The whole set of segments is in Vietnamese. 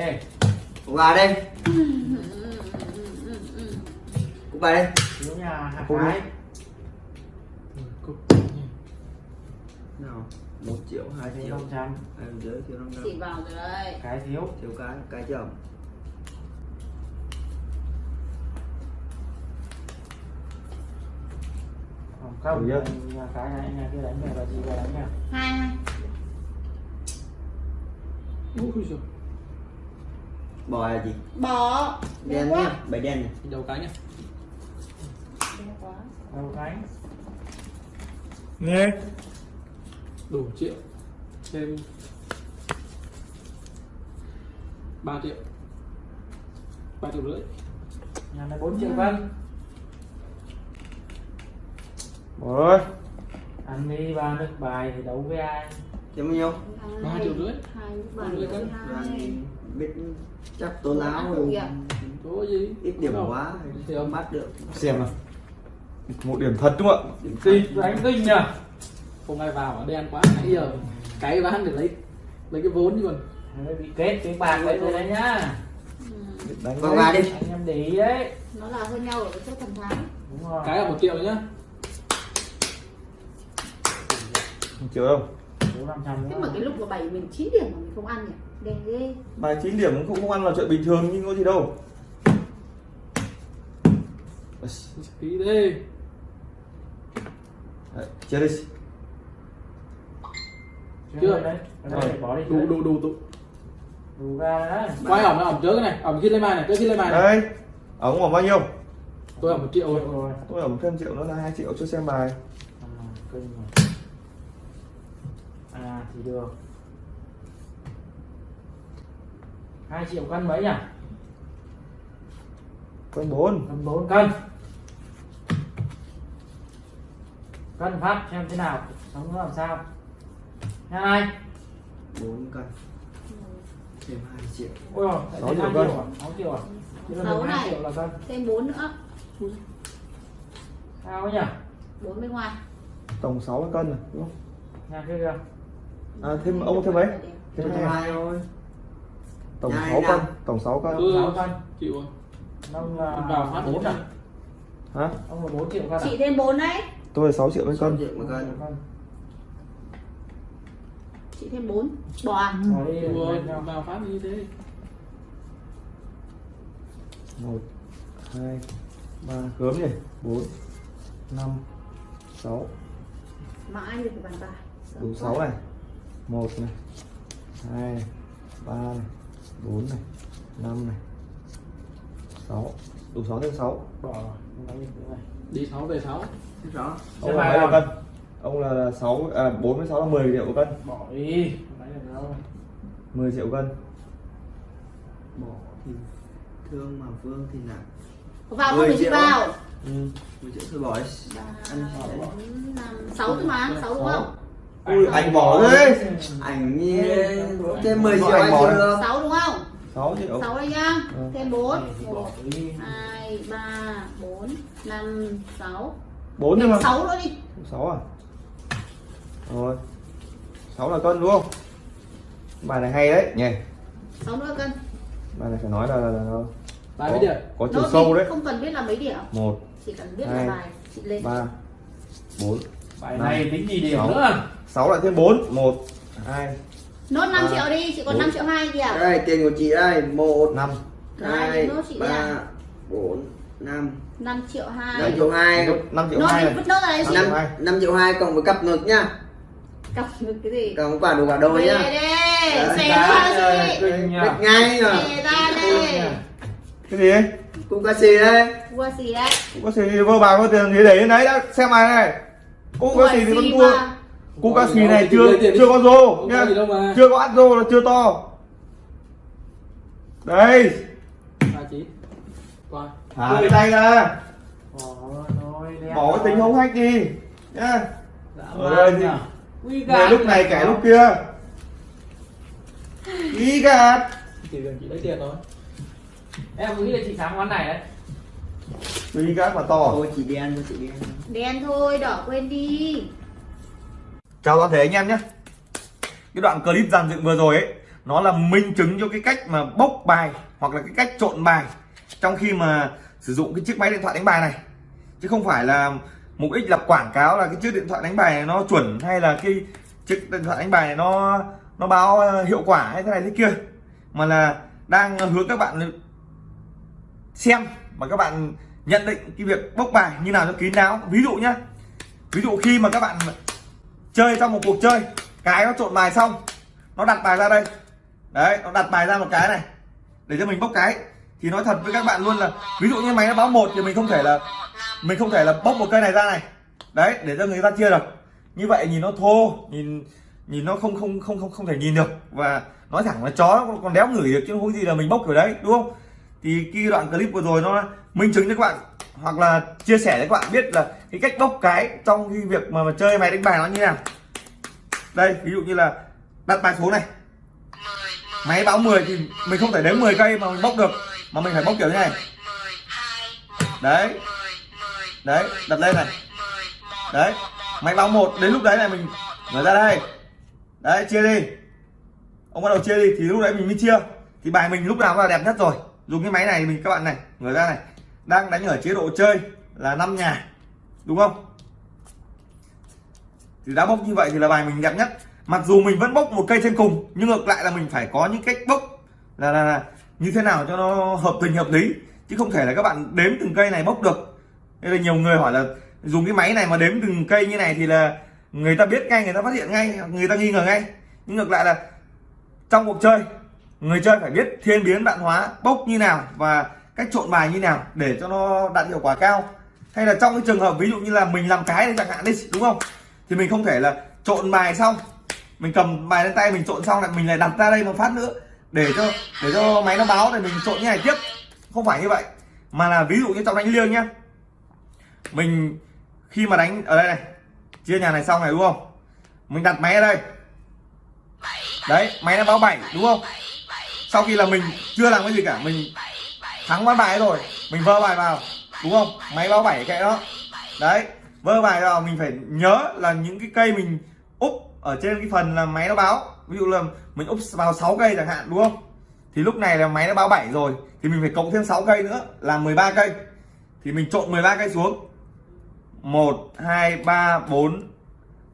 đây. Cục gà đây. Cục gà đây. Thiếu nhà hạt Cục cái. cục. Nào một triệu hai thiếu triệu. năm trăm. Em dưới thiếu năm trăm. Chị vào rồi đây cái thiếu. Thiếu cái cái chồng không không. Được nhà cái này nhà kia đánh nhà bà chị đánh nha Hai hai. Ui rồi bò là gì? Bỏ đen quá. nhá bảy đen này. Đầu cái nhá. Đen quá. Đâu đánh nghe. Đủ triệu. Thêm 3 triệu. 3 triệu rưỡi. Nhà này 4 triệu cân. Rồi ăn đi ba nước bài thì đấu với ai kiếm bao nhiêu? Ba Hai. triệu rưỡi. Hai Ba bảy triệu rưỡi. hai. Đang biết chắc tố láo rồi. Kìa. có gì? Ít điểm quá Thì không. ông bắt được. Xem nào. Một điểm thật đúng không ạ? Kinh đánh kinh nhỉ không ai vào ở đen quá nãy giờ cái bán để lấy lấy cái vốn chứ còn Đấy, bị kết cái bạc đấy rồi đấy nhá. Đánh vào gà đi. Anh em để ý đấy. Nó là hơn nhau ở cái chỗ thần thắng. Đúng rồi. Cái là một triệu nhá. Một triệu đâu trăm Thế mà cái lúc mà bảy mình 9 điểm mà mình không ăn nhỉ? Đen ghê. Bài 9 điểm cũng không ăn là chuyện bình thường nhưng có gì đâu. Đi Đấy, chia đi. Chưa. đấy bỏ đi đủ đủ đủ đủ. Đủ ra đấy. Quay ỏng chớ cái này. Ỏng khi lên bài này chớ khi lên bài này. Đây ống khoảng bao nhiêu? Tôi ỏng một triệu rồi. Tôi ống thêm triệu nữa là 2 triệu cho xem bài. À thì được. Hai triệu cân mấy nhỉ? Con 4 cân bốn cân. Cân phát xem thế nào sống nó làm sao. Nha này bốn cân. Thêm hai triệu. Ôi rồi Sáu triệu cân. à? Sáu triệu à? Sáu này. triệu là cân. Thêm 4 nữa. Sao ấy nhỉ? 4 bên ngoài. Tổng 6 cân rồi đúng không? Kia kìa à thêm ông thêm mấy thêm hai hai thôi tổng Nhà 6 này cân tổng 6 cân. Ừ. sáu cân. chịu rồi. Ông là vào phát bốn à? Hả? Ông là bốn triệu cân à? Chị thêm 4 đấy. Tôi là 6 triệu mấy sáu cân. Triệu một cân. Chị thêm 4 Bỏ à? Bỏ nhau. vào phát như thế. 1 2 3 gớm nhỉ? 4 5 6 Mãi được bàn bài đủ 6 này 1 này 2 3 này 4 này 5 này 6 đủ 6 thêm 6 bỏ đi 6 về 6 Thế rõ ông là mấy nào? cân? Ông là 6 à 4 với 6 là 10 triệu cân. Bỏ đi 10 triệu cân. Bỏ thì thương mà vương thì nặng. Vào không? Mười triệu. vào. Ừ. một triệu thôi bỏ đi Ăn ba bốn năm sáu thôi mà sáu đúng không Ui, anh bỏ đấy ảnh như thêm 10 triệu Anh anh bỏ được. Sáu đúng không? 6 triệu sáu đây nhá. Ừ. thêm bốn. Này thì bỏ một đi. hai ba bốn năm sáu. 4 nhưng mà sáu nữa đi. 6 à? Rồi. 6 là cân đúng không? Bài này hay đấy. Nhỉ. Sáu nữa cân. Bài này phải nói là, là, là bài mấy điểm. có chiều sâu đấy. không cần biết là mấy điểm. 1 chỉ cần biết Hai. là bài. Chị lên. 3 4 bài này tính gì điểm Sáu. nữa? 6 lại thêm 4 1 2 nốt 5 Ba. triệu đi chị còn Bốn. 5 triệu hai kìa. Đây tiền của chị đây. Một. 5 Đấy, hai nốt chị đây ba à. bốn năm. 5 triệu năm hai triệu hai. 5 triệu nốt 2 đi này vứt nốt ra đấy chị. Năm. năm năm triệu hai cộng với cặp ngực nhá. Cặp được cái gì? Cộng quả đồ quả đôi nhá. Đấy, xé ra chị. Ngay rồi xé ra đây cái gì? đấy cung ca xì đây Vua gì đấy? Cũng có xì vơ bài có tiền gì để đến đấy đã xem bài này cũng có xì thì vẫn thua. Cú cá xì này chưa chưa có rô nhá. mà. Chưa có ắt rô là chưa to. Đây, thả cái tay ra, bỏ cái tính hống hách đi. Nhá. Ở đây thì- Quy Về lúc này kẻ lúc kia. Ý gạt. chỉ cần chị lấy tiền thôi. Em nghĩ là chị thắng quán này đấy Ý gạt mà to. thôi chị đen thôi chị đen đen thôi đỏ quên đi Chào toàn thể anh em nhé. Cái đoạn clip dàn dựng vừa rồi ấy nó là minh chứng cho cái cách mà bốc bài hoặc là cái cách trộn bài trong khi mà sử dụng cái chiếc máy điện thoại đánh bài này chứ không phải là mục đích là quảng cáo là cái chiếc điện thoại đánh bài này nó chuẩn hay là cái chiếc điện thoại đánh bài này nó nó báo ờ, hiệu quả hay thế này thế kia mà là đang hướng các bạn xem mà các bạn nhận định cái việc bốc bài như nào cho kín đáo. Ví dụ nhá. Ví dụ khi mà các bạn chơi trong một cuộc chơi, cái nó trộn bài xong, nó đặt bài ra đây. Đấy, nó đặt bài ra một cái này, để cho mình bốc cái. Thì nói thật với các bạn luôn là, ví dụ như máy nó báo một thì mình không thể là, mình không thể là bốc một cây này ra này. Đấy, để cho người ta chia được. Như vậy nhìn nó thô, nhìn nhìn nó không không không không không thể nhìn được. Và nói thẳng là chó nó còn đéo ngửi được chứ không gì là mình bốc ở đấy, đúng không? Thì cái đoạn clip vừa rồi nó minh chứng cho các bạn hoặc là chia sẻ cho các bạn biết là cái cách bốc cái trong cái việc mà, mà chơi máy đánh bài nó như thế nào. Đây ví dụ như là đặt bài số này. Máy báo 10 thì mình không thể đếm 10 cây mà mình bốc được mà mình phải bốc kiểu như này. Đấy. Đấy đặt lên này. Đấy máy báo một đến lúc đấy này mình mở ra đây. Đấy chia đi. Ông bắt đầu chia đi thì lúc đấy mình mới chia. Thì bài mình lúc nào cũng là đẹp nhất rồi dùng cái máy này mình các bạn này người ra này. Đang đánh ở chế độ chơi là năm nhà đúng không? Thì đã bốc như vậy thì là bài mình đẹp nhất. Mặc dù mình vẫn bốc một cây trên cùng nhưng ngược lại là mình phải có những cách bốc là, là, là như thế nào cho nó hợp tình hợp lý. Chứ không thể là các bạn đếm từng cây này bốc được. Nên là nhiều người hỏi là dùng cái máy này mà đếm từng cây như này thì là người ta biết ngay người ta phát hiện ngay người ta nghi ngờ ngay. Nhưng ngược lại là trong cuộc chơi người chơi phải biết thiên biến vạn hóa, bốc như nào và cách trộn bài như nào để cho nó đạt hiệu quả cao. Hay là trong cái trường hợp ví dụ như là mình làm cái này chẳng hạn đi, đúng không? Thì mình không thể là trộn bài xong, mình cầm bài lên tay mình trộn xong lại mình lại đặt ra đây một phát nữa để cho để cho máy nó báo để mình trộn như này tiếp. Không phải như vậy. Mà là ví dụ như trong đánh liêng nhá. Mình khi mà đánh ở đây này, chia nhà này xong này, đúng không? Mình đặt máy ở đây. Đấy, máy nó báo 7 đúng không? Sau khi là mình chưa làm cái gì cả, mình thắng ván bài rồi, mình vơ bài vào, đúng không? Máy báo bảy cái đó. Đấy, vơ bài vào, mình phải nhớ là những cái cây mình úp ở trên cái phần là máy nó báo. Ví dụ là mình úp vào 6 cây chẳng hạn, đúng không? Thì lúc này là máy nó báo 7 rồi, thì mình phải cộng thêm 6 cây nữa là 13 cây. Thì mình trộn 13 cây xuống. 1 2 3 4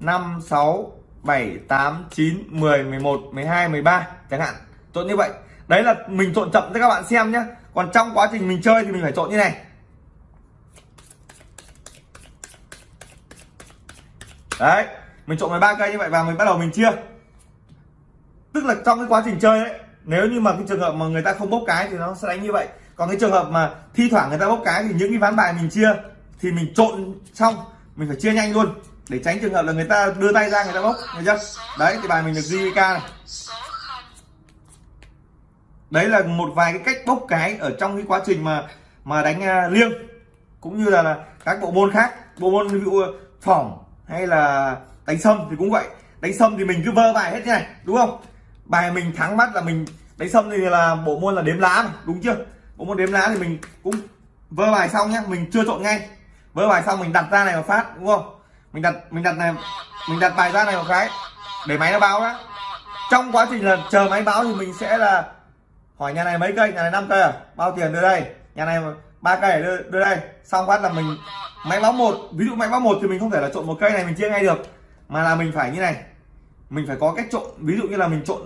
5 6 7 8 9 10 11 12 13 chẳng hạn. Trộn như vậy đấy là mình trộn chậm cho các bạn xem nhé còn trong quá trình mình chơi thì mình phải trộn như này. Đấy, mình trộn 13 cây như vậy và mình bắt đầu mình chia. Tức là trong cái quá trình chơi ấy, nếu như mà cái trường hợp mà người ta không bốc cái thì nó sẽ đánh như vậy. Còn cái trường hợp mà thi thoảng người ta bốc cái thì những cái ván bài mình chia thì mình trộn xong, mình phải chia nhanh luôn. Để tránh trường hợp là người ta đưa tay ra người ta bốc người chưa? Đấy thì bài mình được JVK này đấy là một vài cái cách bốc cái ở trong cái quá trình mà mà đánh uh, liêng. Cũng như là, là các bộ môn khác bộ môn ví dụ à, phỏng hay là đánh sâm thì cũng vậy. Đánh sâm thì mình cứ vơ bài hết thế này đúng không? Bài mình thắng mắt là mình đánh sâm thì là bộ môn là đếm lá mà, đúng chưa? Bộ môn đếm lá thì mình cũng vơ bài xong nhá mình chưa trộn ngay. Vơ bài xong mình đặt ra này mà phát đúng không? Mình đặt mình đặt này mình đặt bài ra này một cái để máy nó báo đó trong quá trình là chờ máy báo thì mình sẽ là hỏi nhà này mấy cây? Nhà này 5 cây à? Bao tiền đưa đây? Nhà này ba cây đưa, đưa đây. Xong phát là mình máy báo một. Ví dụ máy báo một thì mình không thể là trộn một cây này mình chia ngay được. Mà là mình phải như này. Mình phải có cách trộn. Ví dụ như là mình trộn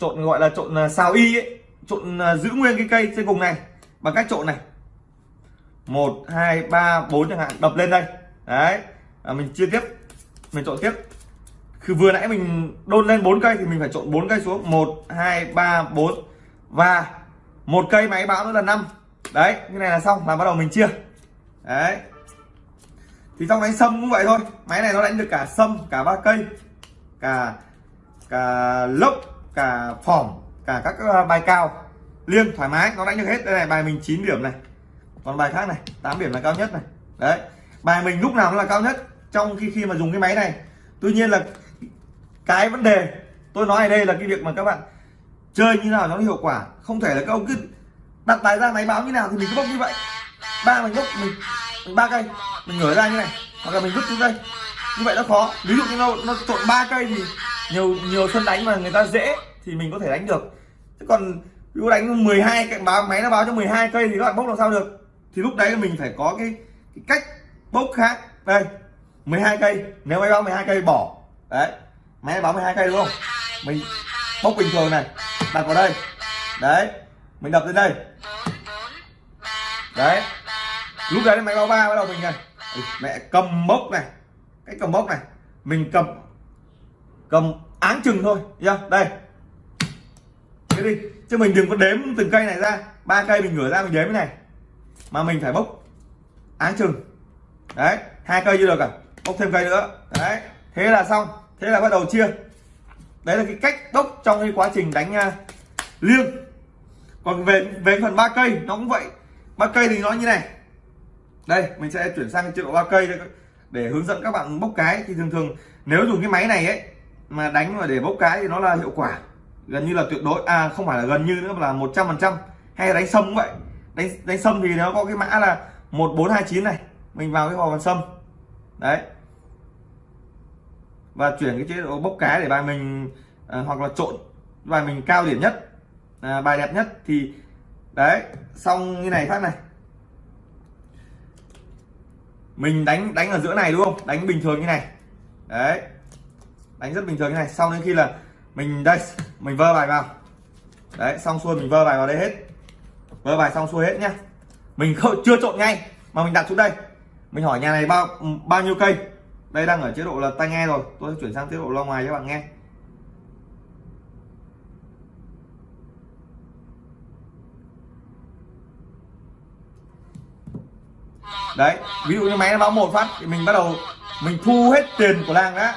trộn gọi là trộn à, xào y ấy. Trộn à, giữ nguyên cái cây trên cùng này. Bằng cách trộn này. Một hai ba bốn chẳng hạn. Đập lên đây. Đấy. À, mình chia tiếp. Mình trộn tiếp vừa nãy mình đôn lên bốn cây thì mình phải trộn bốn cây xuống. Một, hai, ba, bốn. Và một cây máy báo nữa là năm. Đấy như này là xong, là bắt đầu mình chia. Đấy. Thì trong đánh sâm cũng vậy thôi. Máy này nó đánh được cả sâm, cả ba cây, cả cả lốc, cả phỏng, cả các ờ, bài cao. Liêng, thoải mái, nó đánh được hết. Đây này, bài mình 9 điểm này. Còn bài khác này 8 điểm là cao nhất này. Đấy. Bài mình lúc nào cũng là cao nhất, trong khi khi mà dùng cái máy này. Tuy nhiên là cái vấn đề tôi nói ở đây là cái việc mà các bạn chơi như nào nó hiệu quả. Không thể là các ông cứ đặt tài ra máy báo như nào thì mình cứ bốc như vậy. Ba mình bốc mình, mình ba cây mình ngửa ra như này hoặc là mình vứt xuống đây như vậy nó khó. Ví dụ như nó nó trộn ba cây thì nhiều nhiều sân đánh mà người ta dễ thì mình có thể đánh được. Chứ còn ví dụ đánh 12 cái báo máy nó báo cho 12 cây thì các bạn bốc làm sao được? Thì lúc đấy mình phải có cái, cái cách bốc khác. Đây 12 cây. Nếu máy báo 12 cây bỏ. Đấy máy báo 12 cây đúng không mình bốc bình thường này. Đặt vào đây. Đấy. Mình đập lên đây. Đấy. Lúc đấy máy báo ba bắt đầu mình này. Ê, mẹ cầm bốc này. Cái cầm bốc này. Mình cầm cầm áng chừng thôi. Chưa đây. Thế đi. Chứ mình đừng có đếm từng cây này ra. Ba cây mình ngửa ra mình đếm cái này. Mà mình phải bốc áng chừng. Đấy. Hai cây chưa được à? Bốc thêm cây nữa. Đấy. Thế là xong thế là bắt đầu chia. Đấy là cái cách đốc trong cái quá trình đánh uh, liêng. Còn về về phần ba cây nó cũng vậy. Ba cây thì nó như này. Đây mình sẽ chuyển sang chế độ ba cây để, để hướng dẫn các bạn bốc cái. Thì thường thường nếu dùng cái máy này ấy mà đánh mà để bốc cái thì nó là hiệu quả. Gần như là tuyệt đối. À không phải là gần như nữa mà là một trăm phần trăm. Hay đánh sâm cũng vậy. Đánh đánh sâm thì nó có cái mã là một bốn hai chín này. Mình vào cái vòng sâm. Đấy và chuyển cái chế độ bốc cái để bài mình à, hoặc là trộn bài mình cao điểm nhất à, bài đẹp nhất thì đấy xong như này phát này. Mình đánh đánh ở giữa này đúng không? Đánh bình thường như này. Đấy. Đánh rất bình thường như này. Xong đến khi là mình đây mình vơ bài vào. Đấy xong xuôi mình vơ bài vào đây hết. Vơ bài xong xuôi hết nhá. Mình không chưa trộn ngay mà mình đặt xuống đây. Mình hỏi nhà này bao bao nhiêu cây? Đây đang ở chế độ là tai nghe rồi. Tôi sẽ chuyển sang chế độ loa ngoài cho bạn nghe. Đấy, ví dụ như máy nó báo một phát thì mình bắt đầu, mình thu hết tiền của làng đã.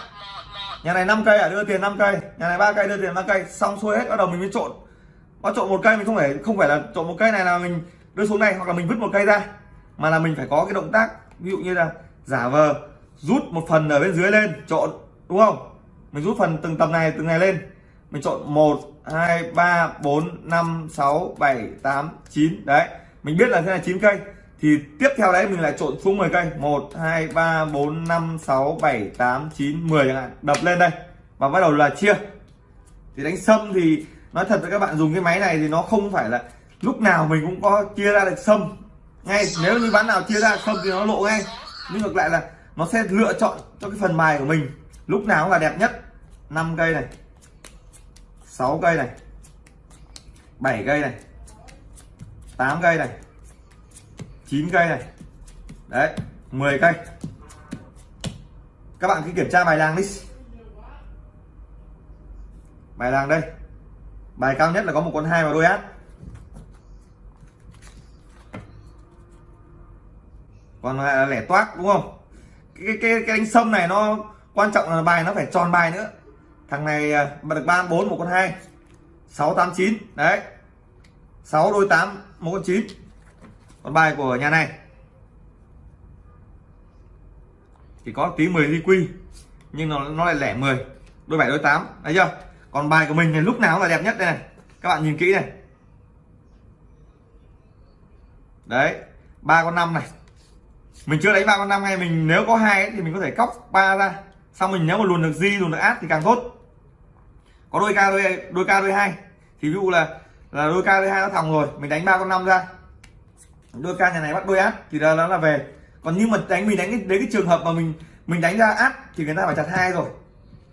Nhà này 5 cây à đưa tiền 5 cây. Nhà này ba cây, đưa tiền 5 cây. Xong xuôi hết, bắt đầu mình mới trộn. Bắt trộn một cây mình không phải không phải là trộn một cây này là mình đưa xuống này, hoặc là mình vứt một cây ra. Mà là mình phải có cái động tác, ví dụ như là giả vờ rút một phần ở bên dưới lên, chọn, đúng không? Mình rút phần từng tầm này, từng này lên. Mình chọn 1 2 3 4 5 6 7 8 9 đấy, mình biết là thế là 9 cây. Thì tiếp theo đấy mình lại trộn xuống 10 cây. 1 2 3 4 5 6 7 8 9 10 chẳng hạn. Đập lên đây và bắt đầu là chia. Thì đánh sâm thì nói thật với các bạn dùng cái máy này thì nó không phải là lúc nào mình cũng có chia ra được sâm. Ngay, nếu như ván nào chia ra sâm thì nó lộ ngay. Nhưng ngược lại là nó sẽ lựa chọn cho cái phần bài của mình. Lúc nào cũng là đẹp nhất. 5 cây này. 6 cây này. 7 cây này. 8 cây này. 9 cây này. Đấy 10 cây. Các bạn cứ kiểm tra bài làng đi. Bài làng đây. Bài cao nhất là có một con hai và đôi át. Còn lại là lẻ toát đúng không? Cái cái cái đánh sâm này nó quan trọng là bài nó phải tròn bài nữa. Thằng này bật mà được ba bốn, một con hai, sáu, tám, chín. Đấy. Sáu đôi tám, một con chín. Con bài của nhà này. Thì có tí 10 ly quy, nhưng nó nó lại lẻ 10 đôi bảy, đôi tám. Thấy chưa? Còn bài của mình thì lúc nào cũng là đẹp nhất đây này. Các bạn nhìn kỹ này. Đấy. Ba con năm này mình chưa đánh ba con năm hay mình nếu có hai thì mình có thể cóc ba ra. Xong mình nếu mà luồn được di luồn được át thì càng tốt. Có đôi ca đôi đôi ca đôi hai. Thì ví dụ là là đôi ca đôi hai nó thòng rồi mình đánh ba con năm ra. Đôi ca nhà này bắt đôi át thì đó là về. Còn nhưng mà đánh mình đánh đến cái trường hợp mà mình mình đánh ra át thì người ta phải chặt hai rồi.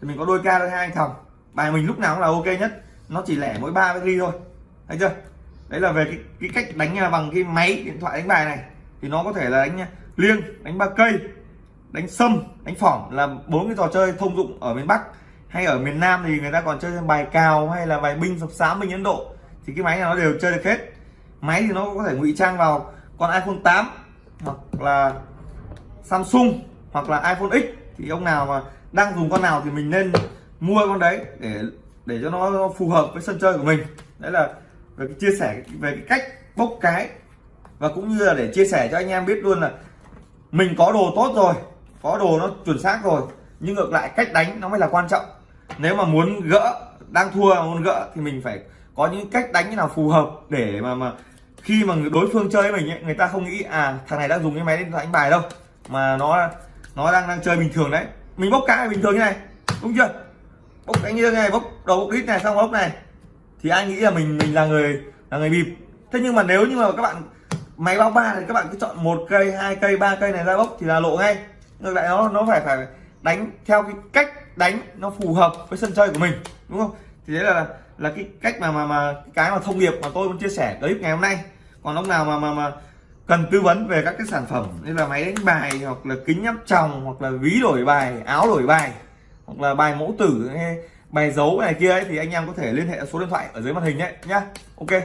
Thì mình có đôi ca đôi hai thòng. Bài mình lúc nào cũng là ok nhất. Nó chỉ lẻ mỗi ba cái ly thôi. Thấy chưa? Đấy là về cái, cái cách đánh bằng cái máy điện thoại đánh bài này. Thì nó có thể là đánh liêng, đánh ba cây, đánh sâm, đánh phỏng là bốn cái trò chơi thông dụng ở miền bắc. Hay ở miền nam thì người ta còn chơi bài cào hay là bài binh sập sám binh ấn độ. Thì cái máy này nó đều chơi được hết. Máy thì nó có thể ngụy trang vào con iphone 8 hoặc là samsung hoặc là iphone x. Thì ông nào mà đang dùng con nào thì mình nên mua con đấy để để cho nó phù hợp với sân chơi của mình. Đấy là về cái chia sẻ, về cái cách bốc cái. Và cũng như là để chia sẻ cho anh em biết luôn là mình có đồ tốt rồi có đồ nó chuẩn xác rồi nhưng ngược lại cách đánh nó mới là quan trọng. Nếu mà muốn gỡ đang thua mà muốn gỡ thì mình phải có những cách đánh như nào phù hợp để mà mà khi mà đối phương chơi với mình ấy, người ta không nghĩ à thằng này đang dùng cái máy điện đánh bài đâu mà nó nó đang đang chơi bình thường đấy. Mình bốc cái bình thường như này đúng chưa? Bốc cái như này bốc đầu bốc đít này xong bốc này. Thì anh nghĩ là mình mình là người là người bịp. Thế nhưng mà nếu như mà các bạn máy báo ba thì các bạn cứ chọn một cây, hai cây, ba cây này ra bốc thì là lộ ngay. Ngược lại nó nó phải phải đánh theo cái cách đánh nó phù hợp với sân chơi của mình, đúng không? Thì đấy là là cái cách mà mà mà cái mà thông điệp mà tôi muốn chia sẻ clip ngày hôm nay. Còn ông nào mà mà mà cần tư vấn về các cái sản phẩm như là máy đánh bài hoặc là kính áp tròng hoặc là ví đổi bài, áo đổi bài, hoặc là bài mẫu tử hay bài dấu này kia ấy, thì anh em có thể liên hệ số điện thoại ở dưới màn hình đấy nhá. Ok.